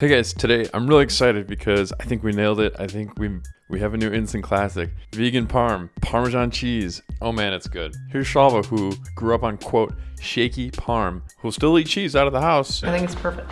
Hey guys, today I'm really excited because I think we nailed it. I think we we have a new instant classic. Vegan parm, Parmesan cheese. Oh man, it's good. Here's Shalva who grew up on quote shaky parm, who'll still eat cheese out of the house. I think it's perfect.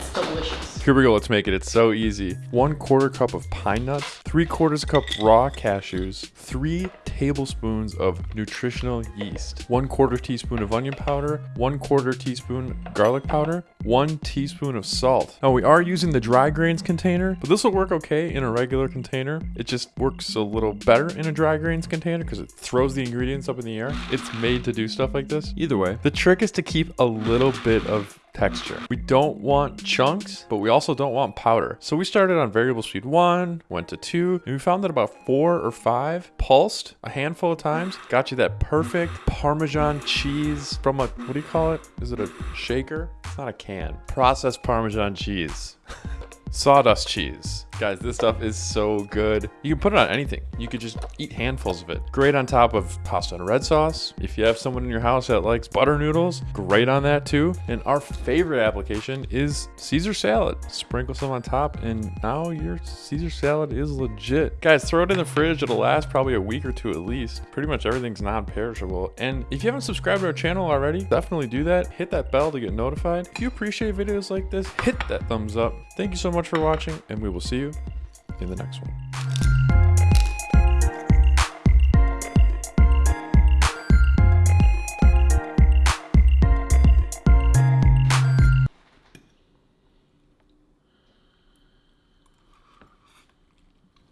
It's delicious. Here we go, let's make it. It's so easy. One quarter cup of pine nuts, three quarters cup raw cashews, three tablespoons of nutritional yeast, one quarter teaspoon of onion powder, one quarter teaspoon garlic powder, one teaspoon of salt. Now we are using the dry grains container, but this will work okay in a regular container. It just works a little better in a dry grains container because it throws the ingredients up in the air. It's made to do stuff like this. Either way, the trick is to keep a little bit of texture. We don't want chunks, but we also don't want powder. So we started on variable speed one, went to two, and we found that about four or five pulsed a handful of times, got you that perfect Parmesan cheese from a, what do you call it? Is it a shaker? It's not a can. Processed Parmesan cheese. Sawdust cheese. Guys, this stuff is so good. You can put it on anything. You could just eat handfuls of it. Great on top of pasta and red sauce. If you have someone in your house that likes butter noodles, great on that too. And our favorite application is Caesar salad. Sprinkle some on top and now your Caesar salad is legit. Guys, throw it in the fridge. It'll last probably a week or two at least. Pretty much everything's non-perishable. And if you haven't subscribed to our channel already, definitely do that. Hit that bell to get notified. If you appreciate videos like this, hit that thumbs up. Thank you so much for watching and we will see you in the next one.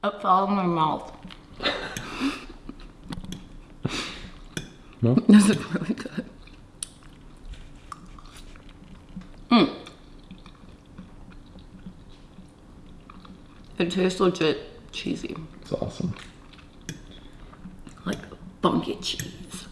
It fell in my mouth. No? Is really It tastes legit cheesy. It's awesome. Like funky cheese.